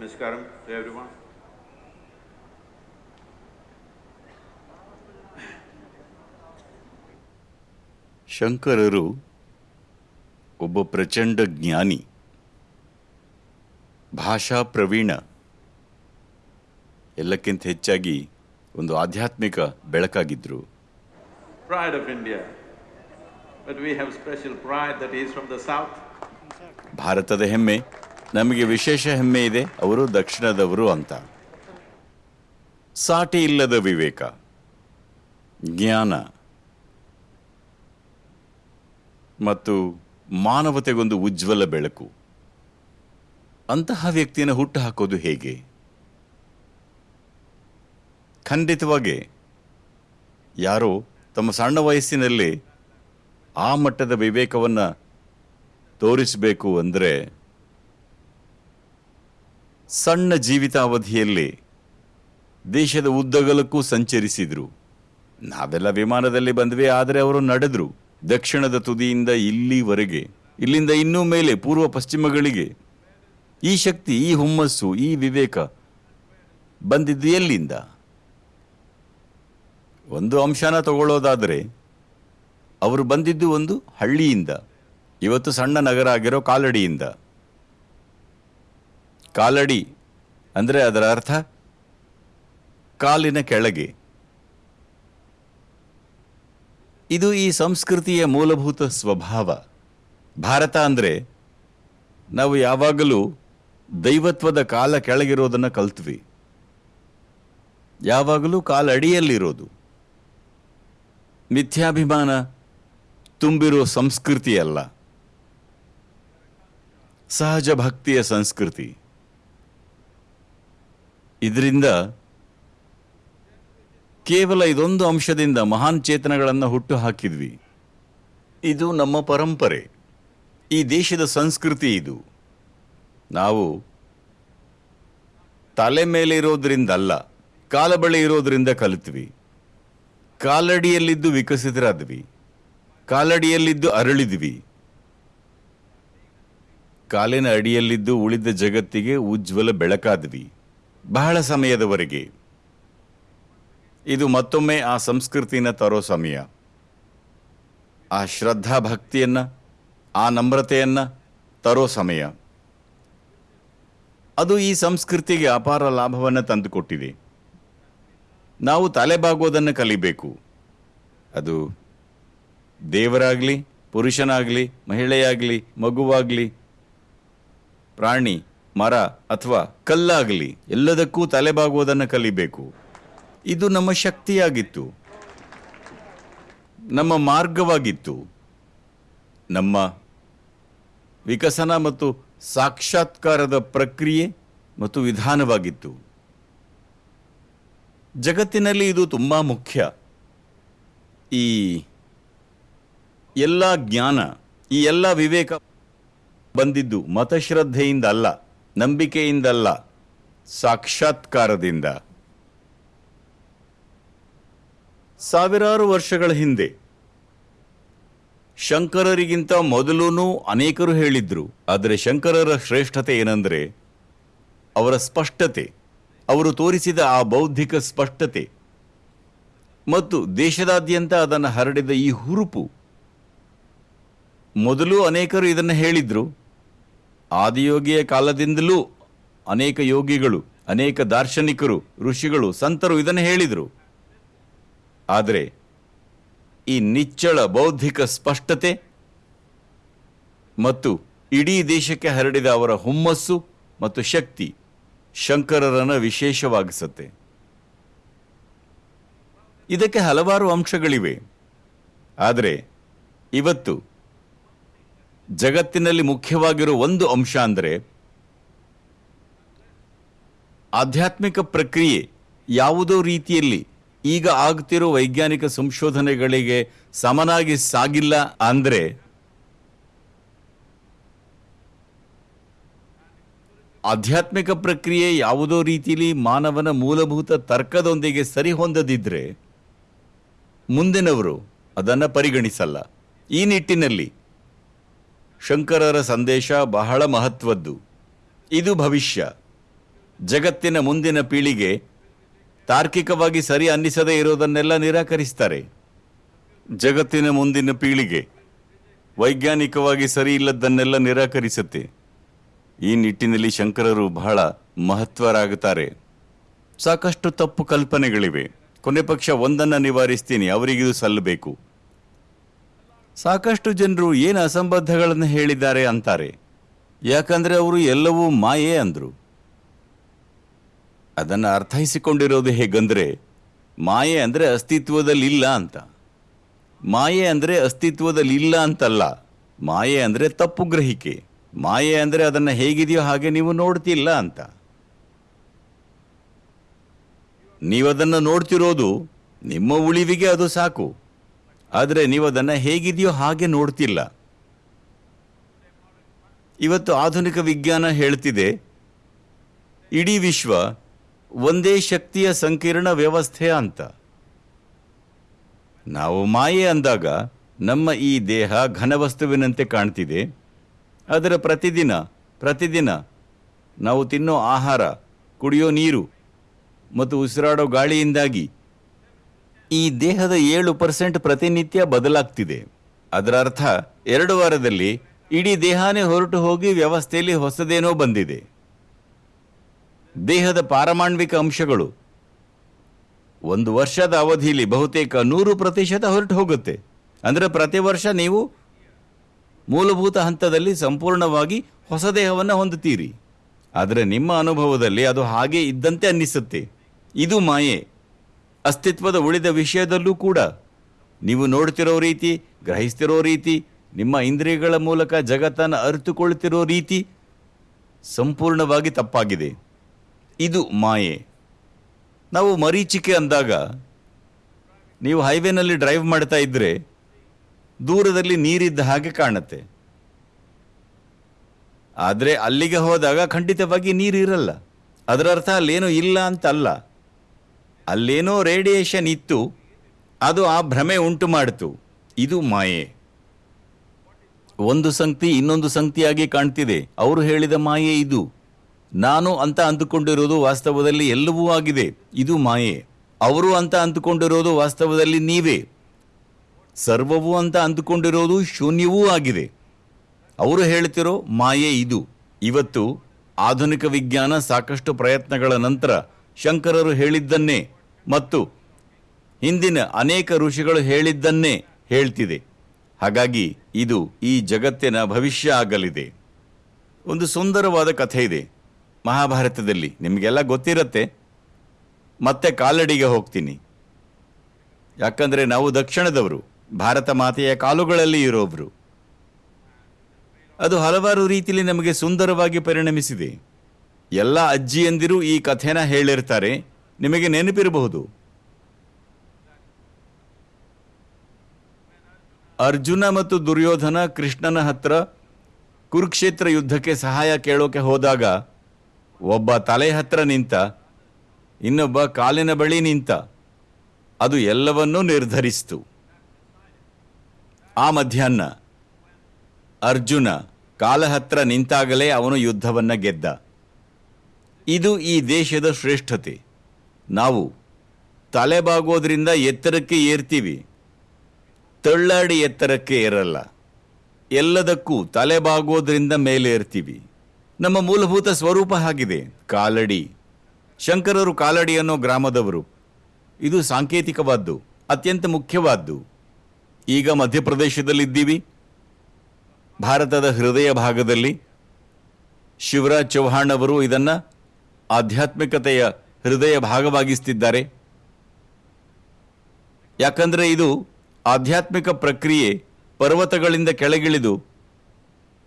ನಮಸ್ಕಾರ to everyone ಶಂಕರರು ಒಬ್ಬ ಪ್ರಚಂಡ ಜ್ಞಾನಿ ಭಾಷಾ ಪ್ರವೀಣ ಎಲ್ಲಕ್ಕಿಂತ ಹೆಚ್ಚಾಗಿ ಒಂದು ಆಧ್ಯಾತ್ಮಿಕ ಬೆಳಕಾಗಿದ್ರು pride of India but we have special pride that is from ಭಾರತದ ಹೆಮ್ಮೆ ನಮಗೆ ವಿಶೇಷ ಹೆಮ್ಮೆ ಇದೆ, ಅವರು ದಕ್ಷಿಣದವರು ಅಂತ. ಸಾಟಿ ಇಲ್ಲದ ವಿವೇಕ, ಜ್ಞಾನ, ಮತ್ತು ಮಾನವತೆಗೊಂದು ಉಜ್ವಲ ಬೆಳಕು. ಅಂತಹ ವ್ಯಕ್ತಿಯನ್ನು ಹುಟ್ಟು ಹಾಕೋದು ಹೇಗೆ? ಖಂಡಿತವಾಗಿ, ಯಾರೋ ತಮ್ಮ ಸಣ್ಣ ವಯಸ್ಸಿನಲ್ಲಿ ಆ ಮಟ್ಟದ ವಿವೇಕವನ್ನು ತೋರಿಸಬೇಕು ಅಂದರೆ ಸಣ್ಣ ಜೀವಿತಾವಧಿಯಲ್ಲಿ ದೇಶದ ಉದ್ದಗಲಕ್ಕೂ ಸಂಚರಿಸಿದ್ರು. ನಾವೆಲ್ಲ ವಿಮಾನದಲ್ಲಿ ಬಂದ್ವಿ, ಆದರೆ ಅವರು ನಡೆದ್ರು. ದಕ್ಷಿಣದ ತುದಿಯಿಂದ ಇಲ್ಲಿವರೆಗೆ, ಇಲ್ಲಿಂದ ಇನ್ನೂ ಮೇಲೆ, ಪೂರ್ವ ಪಶ್ಚಿಮಗಳಿಗೆ. ಈ ಶಕ್ತಿ, ಈ ಹುಮ್ಮಸ್ಸು, ಈ ವಿವೇಕ ಬಂದಿದ್ದು ಎಲ್ಲಿಂದ? ಒಂದು ಅಂಶನ ತಗೊಳ್ಳೋದಾದರೆ, ಅವರು ಬಂದಿದ್ದು ಒಂದು ಹಳ್ಳಿಯಿಂದ. ಇವತ್ತು ಸಣ್ಣ ನಗರ ಆಗಿರೋ ಕಾಲಡಿಯಿಂದ. ಕಾಲಡಿ ಅಂದರೆ ಅದರ ಅರ್ಥ ಕಾಲಿನ ಕೆಳಗೆ. ಇದು ಈ ಸಂಸ್ಕೃತಿಯ ಮೂಲಭೂತ ಸ್ವಭಾವ. ಭಾರತ ಅಂದರೆ ನಾವು ಯಾವಾಗಲೂ ದೈವತ್ವದ ಕಾಲ ಕೆಳಗಿರೋದನ್ನು ಕಲ್ತ್ವಿ. ಯಾವಾಗಲೂ ಕಾಲಡಿಯಲ್ಲಿರೋದು ಮಿಥ್ಯಾಭಿಮಾನ ತುಂಬಿರೋ ಸಂಸ್ಕೃತಿಯಲ್ಲ. ಸಹಜ ಭಕ್ತಿಯ ಸಂಸ್ಕೃತಿ. ಇದರಿಂದ ಕೇವಲ ಇದೊಂದು ಅಂಶದಿಂದ ಮಹಾನ್ ಚೇತನಗಳನ್ನು ಹುಟ್ಟು ಹಾಕಿದ್ವಿ ಇದು ನಮ್ಮ ಪರಂಪರೆ. ಈ ದೇಶದ ಸಂಸ್ಕೃತಿ ಇದು. ನಾವು ತಲೆ ಮೇಲೆ ಇರೋದ್ರಿಂದಲ್ಲ, ಕಾಲ ಬಳಿ ಇರೋದ್ರಿಂದ ಕಲಿತ್ವಿ. ಕಾಲಡಿಯಲ್ಲಿದ್ದು ವಿಕಸಿತರಾದ್ವಿ. ಕಾಲಡಿಯಲ್ಲಿದ್ದು ಅರಳಿದ್ವಿ. ಕಾಲಿನ ಅಡಿಯಲ್ಲಿದ್ದು ಉಳಿದ ಜಗತ್ತಿಗೆ ಉಜ್ವಲ ಬೆಳಕಾದ್ವಿ. ಬಹಳ ಸಮಯದವರೆಗೆ. ಇದು ಮತ್ತೊಮ್ಮೆ ಆ ಸಂಸ್ಕೃತಿನ ತರೋ ಸಮಯ. ಆ ಶ್ರದ್ಧಾ ಭಕ್ತಿಯನ್ನ, ಆ ನಮ್ರತೆಯನ್ನು ತರೋ ಸಮಯ. ಅದು ಈ ಸಂಸ್ಕೃತಿಗೆ ಅಪಾರ ಲಾಭವನ್ನು ತಂದುಕೊಟ್ಟಿದೆ. ನಾವು ತಲೆಬಾಗೋದನ್ನು ಕಲಿಬೇಕು. ಅದು ದೇವರಾಗಲಿ, ಪುರುಷನಾಗಲಿ, ಮಹಿಳೆಯಾಗಲಿ, ಮಗುವಾಗಲಿ, ಪ್ರಾಣಿ ಮರ ಅಥವಾ ಕಲ್ಲಾಗಲಿ, ಎಲ್ಲದಕ್ಕೂ ತಲೆಬಾಗುವುದನ್ನು ಕಲಿಬೇಕು. ಇದು ನಮ್ಮ ಶಕ್ತಿಯಾಗಿತ್ತು. ನಮ್ಮ ಮಾರ್ಗವಾಗಿತ್ತು. ನಮ್ಮ ವಿಕಸನ ಮತ್ತು ಸಾಕ್ಷಾತ್ಕಾರದ ಪ್ರಕ್ರಿಯೆ ಮತ್ತು ವಿಧಾನವಾಗಿತ್ತು. ಜಗತ್ತಿನಲ್ಲಿ ಇದು ತುಂಬ ಮುಖ್ಯ. ಈ ಎಲ್ಲ ಜ್ಞಾನ, ಈ ಎಲ್ಲ ವಿವೇಕ ಬಂದಿದ್ದು ಮತಶ್ರದ್ಧೆಯಿಂದ ಅಲ್ಲ. ನಂಬಿಕೆಯಿಂದಲ್ಲ, ಸಾಕ್ಷಾತ್ಕಾರದಿಂದ. ಸಾವಿರಾರು ವರ್ಷಗಳ ಹಿಂದೆ, ಶಂಕರರಿಗಿಂತ ಮೊದಲೂ ಅನೇಕರು ಹೇಳಿದ್ರು, ಆದರೆ ಶಂಕರರ ಶ್ರೇಷ್ಠತೆ ಏನಂದರೆ, ಅವರ ಸ್ಪಷ್ಟತೆ, ಅವರು ತೋರಿಸಿದ ಆ ಬೌದ್ಧಿಕ ಸ್ಪಷ್ಟತೆ. ಮತ್ತು ದೇಶದಾದ್ಯಂತ ಅದನ್ನು ಹರಡಿದ ಈ ಹುರುಪು. ಮೊದಲು ಅನೇಕರು ಇದನ್ನು ಹೇಳಿದ್ರು ಆದಿಯೋಗಿಯ ಕಾಲದಿಂದಲೂ ಅನೇಕ ಯೋಗಿಗಳು, ಅನೇಕ ದಾರ್ಶನಿಕರು, ಋಷಿಗಳು, ಸಂತರು ಇದನ್ನು ಹೇಳಿದರು. ಆದರೆ ಈ ನಿಚ್ಚಳ ಬೌದ್ಧಿಕ ಸ್ಪಷ್ಟತೆ ಮತ್ತು ಇಡೀ ದೇಶಕ್ಕೆ ಹರಡಿದ ಅವರ ಹುಮ್ಮಸ್ಸು ಮತ್ತು ಶಕ್ತಿ ಶಂಕರರನ್ನು ವಿಶೇಷವಾಗಿಸುತ್ತೆ. ಇದಕ್ಕೆ ಹಲವಾರು ಅಂಶಗಳಿವೆ. ಆದರೆ ಇವತ್ತು ಜಗತ್ತಿನಲ್ಲಿ ಮುಖ್ಯವಾಗಿರೋ ಒಂದು ಅಂಶ ಅಂದರೆ ಆಧ್ಯಾತ್ಮಿಕ ಪ್ರಕ್ರಿಯೆ ಯಾವುದೋ ರೀತಿಯಲ್ಲಿ ಈಗ ಆಗ್ತಿರೋ ವೈಜ್ಞಾನಿಕ ಸಂಶೋಧನೆಗಳಿಗೆ ಸಮನಾಗಿ ಸಾಗಿಲ್ಲ ಅಂದರೆ ಆಧ್ಯಾತ್ಮಿಕ ಪ್ರಕ್ರಿಯೆ ಯಾವುದೋ ರೀತಿಯಲ್ಲಿ ಮಾನವನ ಮೂಲಭೂತ ತರ್ಕದೊಂದಿಗೆ ಸರಿಹೊಂದದಿದ್ರೆ ಮುಂದಿನವರು ಅದನ್ನು ಪರಿಗಣಿಸಲ್ಲ. ಈ ನಿಟ್ಟಿನಲ್ಲಿ ಶಂಕರರ ಸಂದೇಶ ಬಹಳ ಮಹತ್ವದ್ದು. ಇದು ಭವಿಷ್ಯ. ಜಗತ್ತಿನ ಮುಂದಿನ ಪೀಳಿಗೆ ತಾರ್ಕಿಕವಾಗಿ ಸರಿ ಅನ್ನಿಸದೇ ಇರೋದನ್ನೆಲ್ಲ ನಿರಾಕರಿಸ್ತಾರೆ. ಜಗತ್ತಿನ ಮುಂದಿನ ಪೀಳಿಗೆ ವೈಜ್ಞಾನಿಕವಾಗಿ ಸರಿ ಇಲ್ಲದನ್ನೆಲ್ಲ ನಿರಾಕರಿಸುತ್ತೆ. ಈ ನಿಟ್ಟಿನಲ್ಲಿ ಶಂಕರರು ಬಹಳ ಮಹತ್ವರಾಗುತ್ತಾರೆ. ಸಾಕಷ್ಟು ತಪ್ಪು ಕಲ್ಪನೆಗಳಿವೆ. ಕೊನೆ ಪಕ್ಷ ಒಂದನ್ನು ನಿವಾರಿಸ್ತೀನಿ, ಅವರಿಗಿದು ಸಲ್ಲಬೇಕು ಸಾಕಷ್ಟು ಜನರು ಏನು ಅಸಂಬದ್ಧಗಳನ್ನು ಹೇಳಿದ್ದಾರೆ ಅಂತಾರೆ. ಯಾಕಂದರೆ ಅವರು ಎಲ್ಲವೂ ಮಾಯೆ ಅಂದರು. ಅದನ್ನು ಅರ್ಥೈಸಿಕೊಂಡಿರೋದು ಹೇಗಂದರೆ, ಮಾಯೆ ಅಂದರೆ ಅಸ್ತಿತ್ವದಲ್ಲಿ ಇಲ್ಲ ಅಂತ. ಮಾಯೆ ಅಂದರೆ ಅಸ್ತಿತ್ವದಲ್ಲಿ ಇಲ್ಲ ಅಂತಲ್ಲ. ಮಾಯೆ ಅಂದರೆ ತಪ್ಪು ಗ್ರಹಿಕೆ. ಮಾಯೆ ಅಂದರೆ ಅದನ್ನು ಹೇಗಿದೆಯೋ ಹಾಗೆ ನೀವು ನೋಡ್ತಿಲ್ಲ ಅಂತ. ನೀವದನ್ನು ನೋಡ್ತಿರೋದು ನಿಮ್ಮ ಉಳಿವಿಗೆ ಅದು ಸಾಕು. ಆದರೆ ನೀವು ಅದನ್ನು ಹೇಗಿದೆಯೋ ಹಾಗೆ ನೋಡ್ತಿಲ್ಲ. ಇವತ್ತು ಆಧುನಿಕ ವಿಜ್ಞಾನ ಹೇಳ್ತಿದೆ, ಇಡೀ ವಿಶ್ವ ಒಂದೇ ಶಕ್ತಿಯ ಸಂಕೀರ್ಣ ವ್ಯವಸ್ಥೆ ಅಂತ. ನಾವು ಮಾಯೆ ಅಂದಾಗ ನಮ್ಮ ಈ ದೇಹ ಘನವಸ್ತುವಿನಂತೆ ಕಾಣ್ತಿದೆ. ಆದರೆ ಪ್ರತಿದಿನ ಪ್ರತಿದಿನ ನಾವು ತಿನ್ನೋ ಆಹಾರ, ಕುಡಿಯೋ ನೀರು ಮತ್ತು ಉಸಿರಾಡೋ ಗಾಳಿಯಿಂದಾಗಿ ಈ ದೇಹದ ಏಳು ಪರ್ಸೆಂಟ್ ಪ್ರತಿನಿತ್ಯ ಬದಲಾಗ್ತಿದೆ. ಅದರ ಅರ್ಥ, ಎರಡು ವಾರದಲ್ಲಿ ಇಡೀ ದೇಹನೇ ಹೊರಟು ಹೋಗಿ ವ್ಯವಸ್ಥೆಯಲ್ಲಿ ಹೊಸದೇನೋ ಬಂದಿದೆ. ದೇಹದ ಪಾರಮಾಣ್ವಿಕ ಅಂಶಗಳು. ಒಂದು ವರ್ಷದ ಅವಧಿಯಲ್ಲಿ ಬಹುತೇಕ ನೂರು ಪ್ರತಿಶತ ಹೊರಟು ಹೋಗುತ್ತೆ. ಅಂದರೆ ಪ್ರತಿ ವರ್ಷ ನೀವು ಮೂಲಭೂತ ಹಂತದಲ್ಲಿ ಸಂಪೂರ್ಣವಾಗಿ ಹೊಸ ದೇಹವನ್ನು ಹೊಂದುತ್ತೀರಿ. ಆದರೆ ನಿಮ್ಮ ಅನುಭವದಲ್ಲಿ ಅದು ಹಾಗೆ ಇದ್ದಂತೆ ಅನ್ನಿಸುತ್ತೆ. ಇದು ಮಾಯೆ. ಅಸ್ತಿತ್ವದ ಉಳಿದ ವಿಷಯದಲ್ಲೂ ಕೂಡ ನೀವು ನೋಡ್ತಿರೋ ರೀತಿ, ಗ್ರಹಿಸ್ತಿರೋ ರೀತಿ, ನಿಮ್ಮ ಇಂದ್ರಿಯಗಳ ಮೂಲಕ ಜಗತ್ತನ್ನು ಅರಿತುಕೊಳ್ತಿರೋ ರೀತಿ ಸಂಪೂರ್ಣವಾಗಿ ತಪ್ಪಾಗಿದೆ. ಇದು ಮಾಯೆ. ನಾವು ಮರೀಚಿಕೆ ಅಂದಾಗ ನೀವು ಹೈವೇನಲ್ಲಿ ಡ್ರೈವ್ ಮಾಡ್ತಾ ಇದ್ದರೆ ದೂರದಲ್ಲಿ ನೀರಿದ್ದ ಹಾಗೆ ಕಾಣುತ್ತೆ. ಆದರೆ ಅಲ್ಲಿಗೆ ಹೋದಾಗ ಖಂಡಿತವಾಗಿ ನೀರು ಇರಲ್ಲ ಅದರ ಅರ್ಥ ಅಲ್ಲೇನೂ ಇಲ್ಲ ಅಂತ ಅಲ್ಲ ಅಲ್ಲೇನೋ ರೇಡಿಯೇಷನ್ ಇತ್ತು, ಅದು ಆ ಭ್ರಮೆ ಉಂಟು ಮಾಡಿತು. ಇದು ಮಾಯೆ. ಒಂದು ಸಂಕ್ತಿ ಇನ್ನೊಂದು ಸಂಗತಿಯಾಗಿ ಕಾಣ್ತಿದೆ. ಅವರು ಹೇಳಿದ ಮಾಯೆ ಇದು. ನಾನು ಅಂತ ಅಂದುಕೊಂಡಿರೋದು ವಾಸ್ತವದಲ್ಲಿ ಎಲ್ಲವೂ ಆಗಿದೆ. ಇದು ಮಾಯೆ. ಅವರು ಅಂತ ಅಂದುಕೊಂಡಿರೋದು ವಾಸ್ತವದಲ್ಲಿ ನೀವೇ. ಸರ್ವವೂ ಅಂತ ಅಂದುಕೊಂಡಿರೋದು ಶೂನ್ಯವೂ ಆಗಿದೆ. ಅವರು ಹೇಳ್ತಿರೋ ಮಾಯೆ ಇದು. ಇವತ್ತು ಆಧುನಿಕ ವಿಜ್ಞಾನ ಸಾಕಷ್ಟು ಪ್ರಯತ್ನಗಳ ನಂತರ ಶಂಕರರು ಹೇಳಿದ್ದನ್ನೇ ಮತ್ತು ಹಿಂದಿನ ಅನೇಕ ಋಷಿಗಳು ಹೇಳಿದ್ದನ್ನೇ ಹೇಳ್ತಿದೆ. ಹಾಗಾಗಿ ಇದು ಈ ಜಗತ್ತಿನ ಭವಿಷ್ಯ ಆಗಲಿದೆ. ಒಂದು ಸುಂದರವಾದ ಕಥೆ ಇದೆ. ಮಹಾಭಾರತದಲ್ಲಿ ನಿಮಗೆಲ್ಲ ಗೊತ್ತಿರತ್ತೆ. ಮತ್ತೆ ಕಾಲಡಿಗೆ ಹೋಗ್ತೀನಿ. ಯಾಕಂದರೆ ನಾವು ದಕ್ಷಿಣದವರು, ಭಾರತ ಮಾತೆಯ ಕಾಲುಗಳಲ್ಲಿ ಇರೋಬ್ರು ಅದು ಹಲವಾರು ರೀತಿಯಲ್ಲಿ ನಮಗೆ ಸುಂದರವಾಗಿ ಪರಿಣಮಿಸಿದೆ. ಎಲ್ಲ ಅಜ್ಜಿಯಂದಿರು ಈ ಕಥೆನ ಹೇಳಿರ್ತಾರೆ. ನಿಮಗೆ ನೆನಪಿರಬಹುದು. ಅರ್ಜುನ ಮತ್ತು ದುರ್ಯೋಧನ ಕೃಷ್ಣನ ಹತ್ರ ಕುರುಕ್ಷೇತ್ರ ಯುದ್ಧಕ್ಕೆ ಸಹಾಯ ಕೇಳೋಕೆ ಹೋದಾಗ ಒಬ್ಬ ತಲೆ ಹತ್ರ ನಿಂತ, ಇನ್ನೊಬ್ಬ ಕಾಲಿನ ಬಳಿ ನಿಂತ ಅದು ಎಲ್ಲವನ್ನೂ ನಿರ್ಧರಿಸಿತು. ಆ ಮಧ್ಯಾಹ್ನ ಅರ್ಜುನ ಕಾಲ ಹತ್ರ ನಿಂತಾಗಲೇ ಅವನು ಯುದ್ಧವನ್ನು ಗೆದ್ದ. ಇದು ಈ ದೇಶದ ಶ್ರೇಷ್ಠತೆ. ನಾವು ತಲೆಬಾಗೋದ್ರಿಂದ ಎತ್ತರಕ್ಕೆ ಏರ್ತೀವಿ. ತಳ್ಳಾಡಿ ಎತ್ತರಕ್ಕೆ ಏರಲ್ಲ. ಎಲ್ಲದಕ್ಕೂ ತಲೆಬಾಗೋದ್ರಿಂದ ಮೇಲೆ ಏರ್ತೀವಿ. ನಮ್ಮ ಮೂಲಭೂತ ಸ್ವರೂಪ ಆಗಿದೆ ಕಾಲಡಿ. ಶಂಕರರು ಕಾಲಡಿ ಅನ್ನೋ ಗ್ರಾಮದವರು. ಇದು ಸಾಂಕೇತಿಕವಾದ್ದು, ಅತ್ಯಂತ ಮುಖ್ಯವಾದ್ದು. ಈಗ ಮಧ್ಯಪ್ರದೇಶದಲ್ಲಿದ್ದೀವಿ. ಭಾರತದ ಹೃದಯ ಭಾಗದಲ್ಲಿ ಶಿವರಾಜ್ ಚೌಹಾಣ್ ಅವರು ಇದನ್ನ ಆಧ್ಯಾತ್ಮಿಕತೆಯ ಹೃದಯ ಭಾಗವಾಗಿಸ್ತಿದ್ದಾರೆ. ಯಾಕಂದರೆ ಇದು ಆಧ್ಯಾತ್ಮಿಕ ಪ್ರಕ್ರಿಯೆ ಪರ್ವತಗಳಿಂದ ಕೆಳಗಿಳಿದು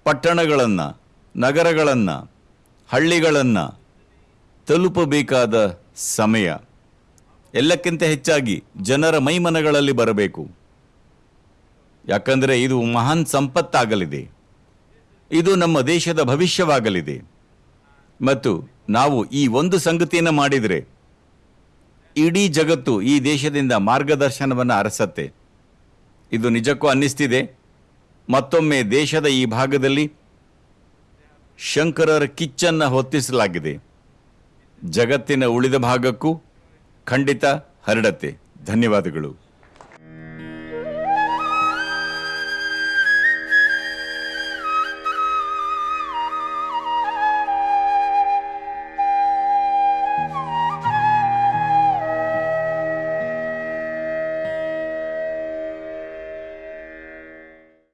ಪಟ್ಟಣಗಳನ್ನು, ನಗರಗಳನ್ನು, ಹಳ್ಳಿಗಳನ್ನು ತಲುಪಬೇಕಾದ ಸಮಯ. ಎಲ್ಲಕ್ಕಿಂತ ಹೆಚ್ಚಾಗಿ ಜನರ ಮೈಮನಗಳಲ್ಲಿ ಬರಬೇಕು. ಯಾಕಂದರೆ ಇದು ಮಹಾನ್ ಸಂಪತ್ತಾಗಲಿದೆ. ಇದು ನಮ್ಮ ದೇಶದ ಭವಿಷ್ಯವಾಗಲಿದೆ. ಮತ್ತು ನಾವು ಈ ಒಂದು ಸಂಗತಿಯನ್ನು ಮಾಡಿದರೆ ಇಡೀ ಜಗತ್ತು ಈ ದೇಶದಿಂದ ಮಾರ್ಗದರ್ಶನವನ್ನು ಅರಸತ್ತೆ. ಇದು ನಿಜಕ್ಕೂ ಅನ್ನಿಸ್ತಿದೆ. ಮತ್ತೊಮ್ಮೆ ದೇಶದ ಈ ಭಾಗದಲ್ಲಿ ಶಂಕರರ ಕಿಚ್ಚನ್ನು ಹೊತ್ತಿಸಲಾಗಿದೆ. ಜಗತ್ತಿನ ಉಳಿದ ಭಾಗಕ್ಕೂ ಖಂಡಿತ ಹರಡತ್ತೆ. ಧನ್ಯವಾದಗಳು.